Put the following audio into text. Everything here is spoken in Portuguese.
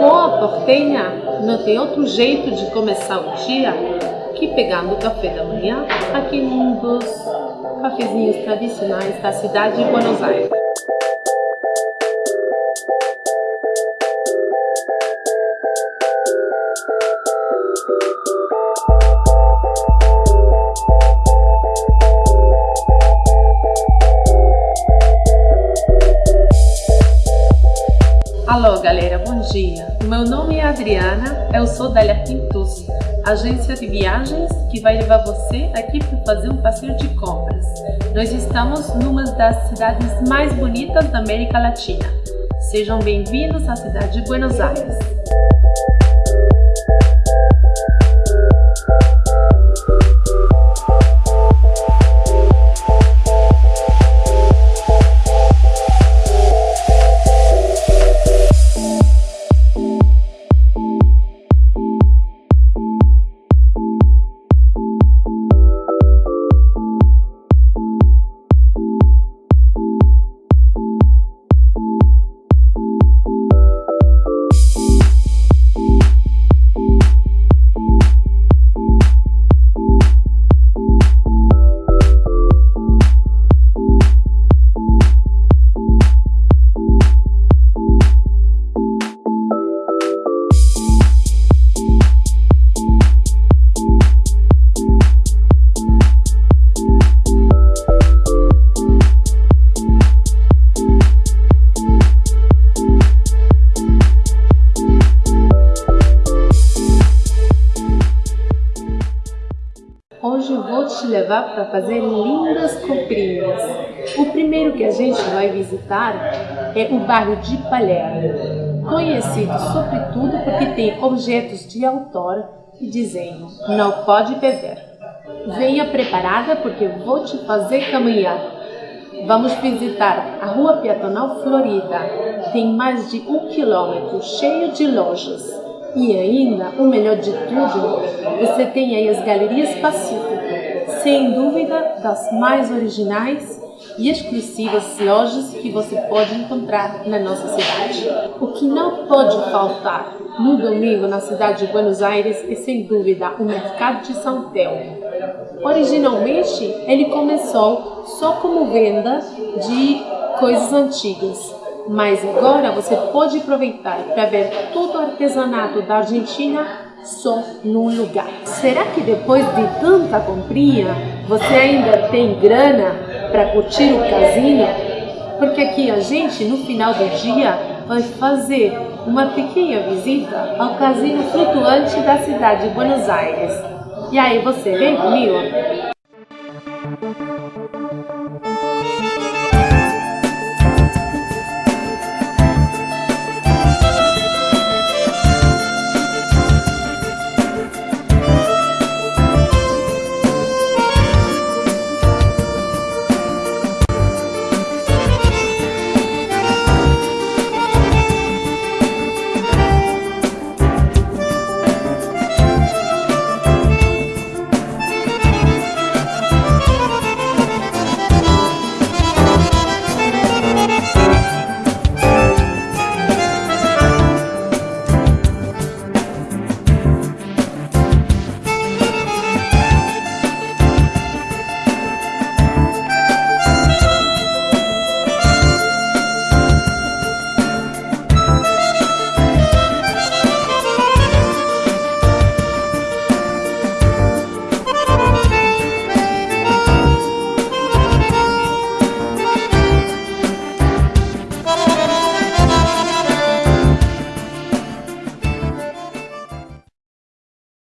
boa portenha não tem outro jeito de começar o dia que pegando o café da manhã aqui num dos cafezinhos tradicionais da cidade de Buenos Aires. Alô galera, bom dia! Meu nome é Adriana, eu sou da Pintus, agência de viagens que vai levar você aqui para fazer um passeio de compras. Nós estamos numa das cidades mais bonitas da América Latina. Sejam bem-vindos à cidade de Buenos Aires. Hoje eu vou te levar para fazer lindas comprinhas. O primeiro que a gente vai visitar é o bairro de Palermo, conhecido sobretudo porque tem objetos de autor e desenho. Não pode perder. Venha preparada porque vou te fazer caminhar. Vamos visitar a Rua Piatonal Florida. Tem mais de um quilômetro cheio de lojas e ainda, o melhor de tudo, você tem aí as Galerias Pacífico, sem dúvida das mais originais e exclusivas lojas que você pode encontrar na nossa cidade. O que não pode faltar no domingo na cidade de Buenos Aires é sem dúvida o Mercado de São Telmo. Originalmente, ele começou só como venda de coisas antigas, mas agora você pode aproveitar para ver todo o artesanato da Argentina só num lugar. Será que depois de tanta comprinha você ainda tem grana para curtir o casino? Porque aqui a gente no final do dia vai fazer uma pequena visita ao casino flutuante da cidade de Buenos Aires. E aí você vem comigo?